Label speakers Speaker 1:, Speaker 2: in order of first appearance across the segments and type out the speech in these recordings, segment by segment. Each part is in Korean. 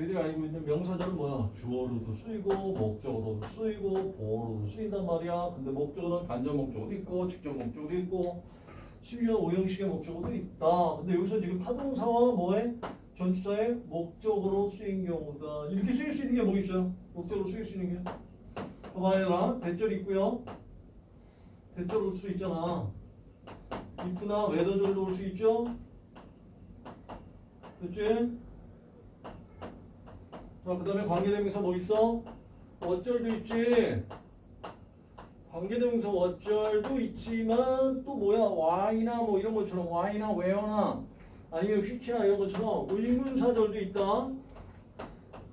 Speaker 1: 너희들이 알고 있는 명사절은 뭐야? 주어로도 쓰이고 목적어로도 쓰이고 보어로도 쓰인단 말이야. 근데 목적어는 간접 목적어도 있고 직접 목적어도 있고 심지어 오형식의 목적어도 있다. 근데 여기서 지금 타동사와 뭐에? 전치사의 목적으로 쓰인 경우다. 이렇게 쓰일 수 있는 게 뭐 있어요? 목적으로 쓰일 수 있는 게? 봐봐요. 대절 있고요. 대절 올수 있잖아. if나 whether절도 올수 있죠? 그치? 자, 그 다음에 관계대명사 뭐 있어? 어쩔도 있지. 관계대명사 어쩔도 있지만 또 뭐야? why나 뭐 이런 것처럼 why나 where나 아니면 which나 이런 것처럼 의문사절도 있다.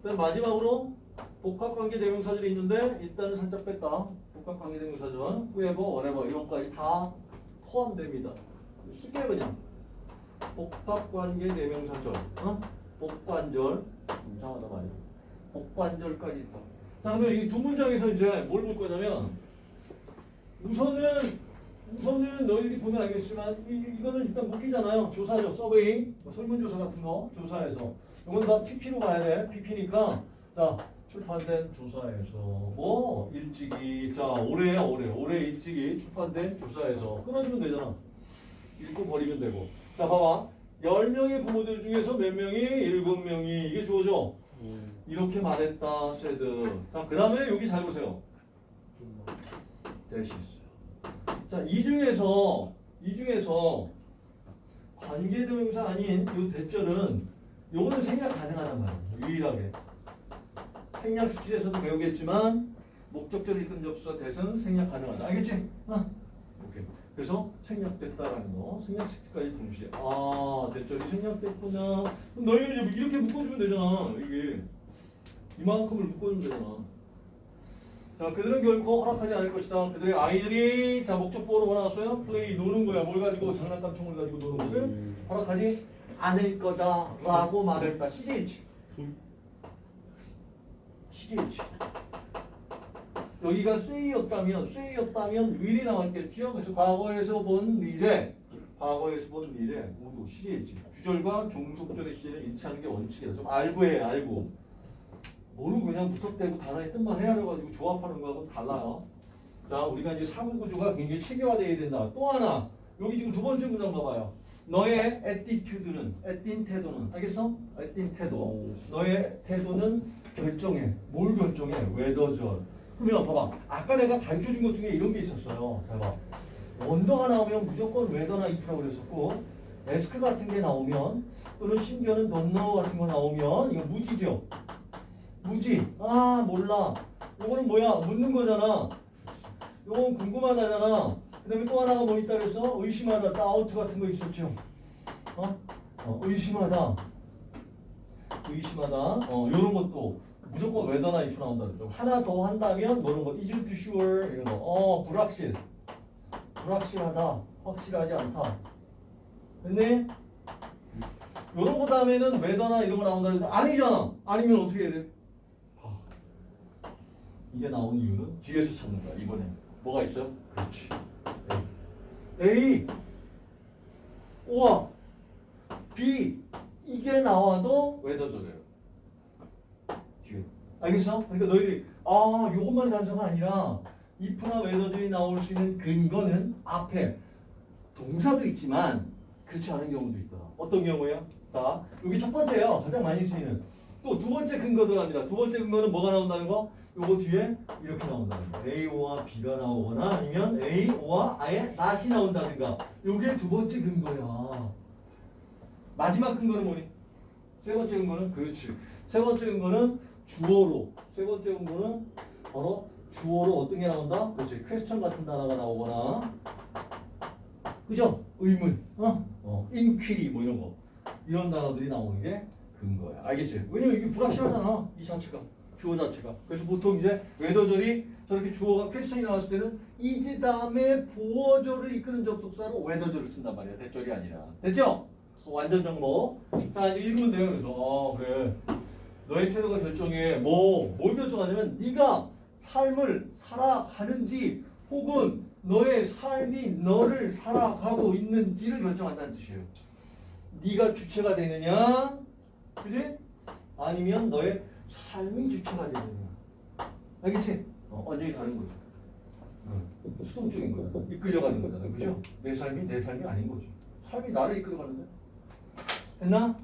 Speaker 1: 그다음 마지막으로 복합관계대명사절이 있는데 일단은 살짝 뺐다. 복합관계대명사절, whoever, whatever 이런 것까지 다 포함됩니다. 쓰게 그냥. 복합관계대명사절, 어? 복관절 이상하다 말이야. 복관절까지 있다. 자, 그러면 이 두 문장에서 이제 뭘 볼 거냐면 우선은 우선은 너희들이 보면 알겠지만 이, 이거는 일단 묻기잖아요. 조사죠. 서베이, 뭐 설문조사 같은 거 조사에서 이건 다 PP로 가야 돼. PP니까 자 출판된 조사에서 뭐 일찍이 자 올해야 올해 올해 일찍이 출판된 조사에서 끊어주면 되잖아. 읽고 버리면 되고. 자 봐봐. 10명의 부모들 중에서 몇 명이 7명이 이게 주어져. 이렇게 말했다. said. 자, 그 다음에 여기 잘 보세요. that이 있어요. 자, 이 중에서 이 중에서 관계대명사 아닌 이 that절은 요거는 생략 가능하단 말이에요. 유일하게. 생략 스킬에서도 배우겠지만 목적절 이끈 접속사 that은 생략 가능하다. 알겠지? 아, 오케이. 그래서 생략됐다라는 거, 생략 스킬까지 동시에. 아, 대절이 생략됐구나. 그럼 너희는 이제 이렇게 묶어주면 되잖아. 이게 이만큼을 묶어주면 되잖아. 자, 그들은 결코 허락하지 않을 것이다. 그들의 아이들이 자 목적보호로 뭐 나왔어요? 플레이 노는 거야. 뭘 가지고 장난감 총을 가지고 노는 것을 허락하지 않을 거다 라고 말했다. CJH. CJH. 여기가 쇠이었다면 쇠이었다면 will이 나왔겠죠. 그래서 과거에서 본 미래, 과거에서 본 미래 모두 CJH. 주절과 종속절의 시제를 일치하는 게 원칙이다. 좀 알고 해, 알고. 모르고 그냥 무턱대고 단어의 뜻만 헤아려가지고 조합하는 거하고 달라요. 자, 우리가 이제 사고 구조가 굉장히 체계화되어야 된다. 또 하나, 여기 지금 두 번째 문장 봐봐요. 너의 attitude는, att인 태도는, 알겠어? att인 태도. 너의 태도는 결정해. 뭘 결정해? whether절. 그러면 봐봐. 아까 내가 가르쳐준 것 중에 이런 게 있었어요. 잘 봐. 원더가 나오면 무조건 whether나 if라고 그랬었고, 에스크 같은 게 나오면, 또는 심지어는 know 같은 거 나오면, 이거 무지죠? 무지. 아, 몰라. 이거는 뭐야? 묻는 거잖아. 이건 궁금하다잖아. 그 다음에 또 하나가 뭐 있다 그래서 의심하다. 다우트 같은 거 있었죠. 어? 어, 의심하다. 의심하다. 어, 요런 것도 무조건 whether나 if 나온다 그러죠. 하나 더 한다면 뭐런 거. isn't sure. 이런 거. 어, 불확실. 불확실하다. 확실하지 않다. 근데 요런 거 다음에는 whether나 이런 거 나온다 그러는데 아니잖아. 아니면 어떻게 해야 돼? 이게 나온 이유는 뒤에서 찾는 거야, 이번에. 뭐가 있어요? 그렇지. A. A. 우와. B. 이게 나와도 웨더조래요. 뒤에. 알겠어? 그러니까 너희들이, 아, 요것만 단서가 아니라, if나 웨더들이 나올 수 있는 근거는 앞에 동사도 있지만, 그렇지 않은 경우도 있다. 어떤 경우예요? 자, 여기 첫 번째요. 가장 많이 쓰이는. 또 두 번째 근거 들어갑니다. 두 번째 근거는 뭐가 나온다는 거? 요거 뒤에 이렇게 나온다는 거. A와 B가 나오거나 아니면 A와 아예 not이 나온다든가. 요게 두 번째 근거야. 마지막 근거는 뭐니? 세 번째 근거는 그렇지. 세 번째 근거는 주어로. 세 번째 근거는 바로 주어로 어떤 게 나온다? 그렇지. 퀘스천 같은 단어가 나오거나 그죠? 의문, 어? 어, 인퀴리 뭐 이런 거. 이런 단어들이 나오는 게 근거야. 알겠지? 왜냐면 이게 불확실하잖아. 이 자체가. 주어 자체가. 그래서 보통 이제 whether절이 저렇게 주어가 question이 나왔을 때는 이제 다음에 보어절을 이끄는 접속사로 whether절을 쓴단 말이야. that절이 아니라. 됐죠? 완전 정보. 자, 이제 읽으면 돼요. 그래서 어, 그래. 너의 태도가 결정해. 뭐, 뭘 결정하냐면 네가 삶을 살아가는지 혹은 너의 삶이 너를 살아가고 있는지를 결정한다는 뜻이에요. 네가 주체가 되느냐, 그지? 아니 아니면 너의 삶이 주체가 거야. 알겠지? 어, 완전히 다른 거죠. 어, 수동적인 거야. 이끌려가는 거잖아. 그죠? 내 삶이 내 삶이 아닌 거지. 삶이 나를 이끌어가는 거야. 됐나?